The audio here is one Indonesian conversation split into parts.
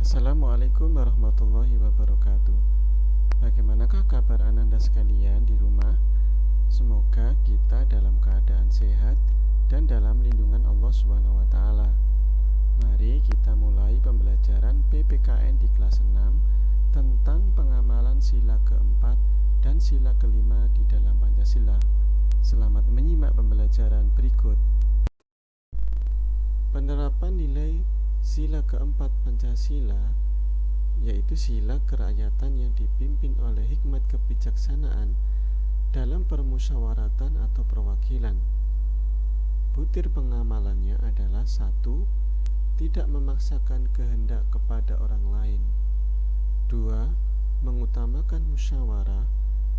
Assalamualaikum warahmatullahi wabarakatuh Bagaimanakah kabar ananda sekalian di rumah? Semoga kita dalam keadaan sehat dan dalam lindungan Allah Subhanahu wa taala. Mari kita mulai pembelajaran PPKN di kelas 6 tentang pengamalan sila keempat dan sila kelima di dalam Pancasila. Selamat menyimak pembelajaran berikut. Penerapan nilai Sila keempat Pancasila yaitu sila kerakyatan yang dipimpin oleh hikmat kebijaksanaan dalam permusyawaratan atau perwakilan. Butir pengamalannya adalah satu, tidak memaksakan kehendak kepada orang lain. Dua, mengutamakan musyawarah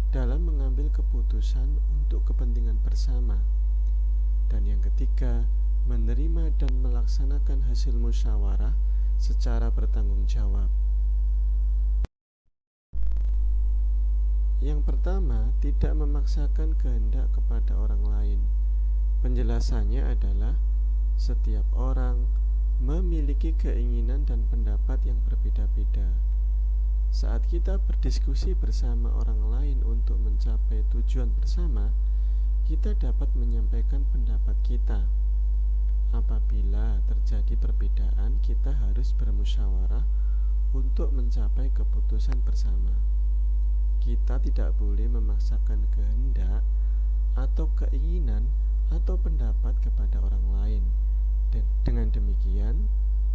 dalam mengambil keputusan untuk kepentingan bersama. Dan yang ketiga, menerima dan melaksanakan hasil musyawarah secara bertanggung jawab. Yang pertama, tidak memaksakan kehendak kepada orang lain. Penjelasannya adalah setiap orang memiliki keinginan dan pendapat yang berbeda-beda. Saat kita berdiskusi bersama orang lain untuk mencapai tujuan bersama, kita dapat menyampaikan pendapat kita. Apabila terjadi perbedaan, kita harus bermusyawarah untuk mencapai keputusan bersama. Kita tidak boleh memaksakan kehendak atau keinginan atau pendapat kepada orang lain. Dengan demikian,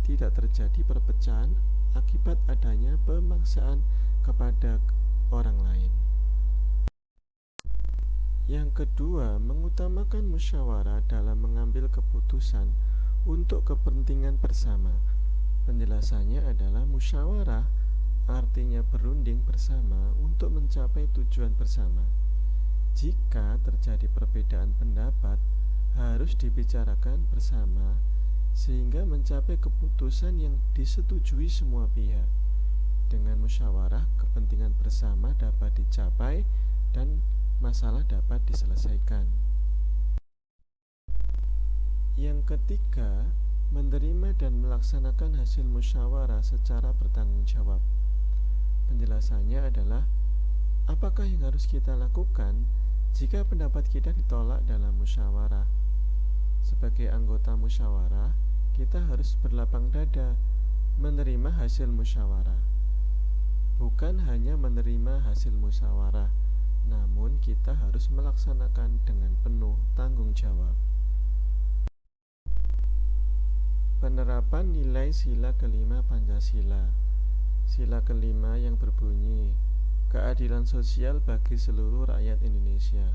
tidak terjadi perpecahan akibat adanya pemaksaan kepada orang lain. Yang kedua, mengutamakan musyawarah dalam mengambil keputusan untuk kepentingan bersama. Penjelasannya adalah musyawarah artinya berunding bersama untuk mencapai tujuan bersama. Jika terjadi perbedaan pendapat, harus dibicarakan bersama sehingga mencapai keputusan yang disetujui semua pihak. Dengan musyawarah, kepentingan bersama dapat dicapai dan masalah dapat diselesaikan. Yang ketiga, menerima dan melaksanakan hasil musyawarah secara bertanggung jawab. Penjelasannya adalah apakah yang harus kita lakukan jika pendapat kita ditolak dalam musyawarah. Sebagai anggota musyawarah, kita harus berlapang dada menerima hasil musyawarah. Bukan hanya menerima hasil musyawarah, namun kita harus melaksanakan dengan penuh tanggung jawab. Penerapan nilai sila kelima Pancasila. Sila kelima yang berbunyi Keadilan sosial bagi seluruh rakyat Indonesia.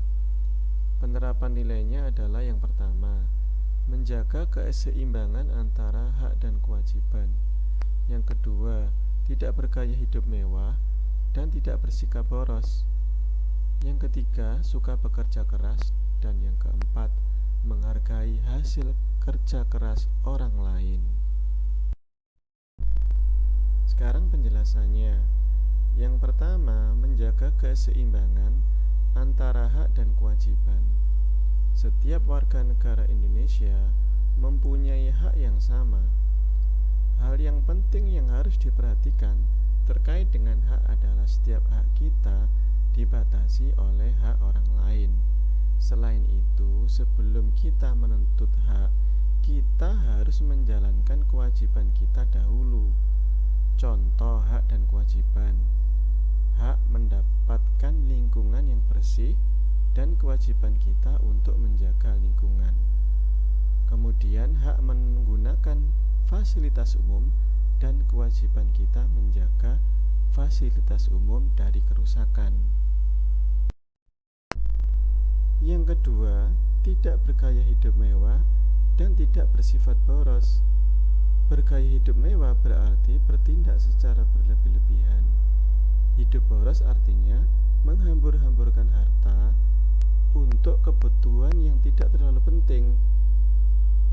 Penerapan nilainya adalah yang pertama Menjaga keseimbangan antara hak dan kewajiban. Yang kedua Tidak bergaya hidup mewah Dan tidak bersikap boros yang ketiga, suka bekerja keras. Dan yang keempat, menghargai hasil kerja keras orang lain. Sekarang penjelasannya. Yang pertama, menjaga keseimbangan antara hak dan kewajiban. Setiap warga negara Indonesia mempunyai hak yang sama. Hal yang penting yang harus diperhatikan terkait dengan hak adalah setiap hak kita dibatasi oleh hak orang lain. Selain itu, sebelum kita menuntut hak, kita harus menjalankan kewajiban kita dahulu. Contoh hak dan kewajiban. Hak mendapatkan lingkungan yang bersih dan kewajiban kita untuk menjaga lingkungan. Kemudian hak menggunakan fasilitas umum dan kewajiban kita menjaga fasilitas umum dari kerusakan. Yang kedua, tidak bergaya hidup mewah dan tidak bersifat boros. Bergaya hidup mewah berarti bertindak secara berlebih-lebihan. Hidup boros artinya menghambur-hamburkan harta untuk kebutuhan yang tidak terlalu penting.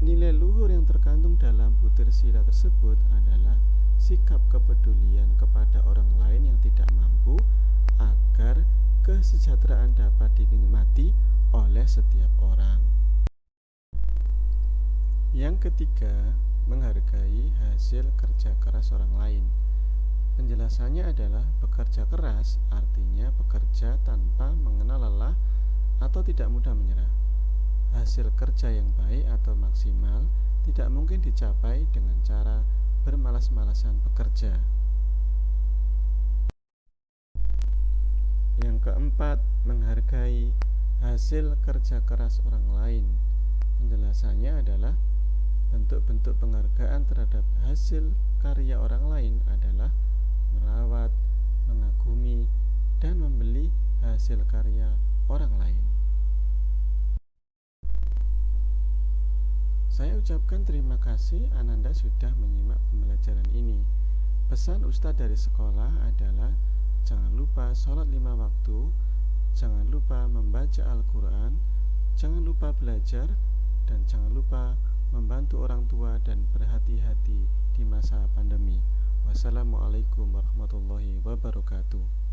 Nilai luhur yang terkandung dalam butir sila tersebut adalah sikap kepedulian kepada orang lain yang tidak mampu agar kesejahteraan dapat dinikmati oleh setiap orang. Yang ketiga, menghargai hasil kerja keras orang lain. Penjelasannya adalah bekerja keras artinya bekerja tanpa mengenal lelah atau tidak mudah menyerah. Hasil kerja yang baik atau maksimal tidak mungkin dicapai dengan cara bermalas-malasan bekerja. Yang keempat, menghargai hasil kerja keras orang lain. Penjelasannya adalah bentuk-bentuk penghargaan terhadap hasil karya orang lain adalah merawat, mengagumi, dan membeli hasil karya orang lain. Saya ucapkan terima kasih Ananda sudah menyimak pembelajaran ini. Pesan Ustadz dari sekolah adalah jangan lupa sholat lima waktu, jangan lupa membaca Al-Quran, jangan lupa belajar, dan jangan lupa membantu orang tua dan berhati-hati di masa pandemi. Wassalamualaikum warahmatullahi wabarakatuh.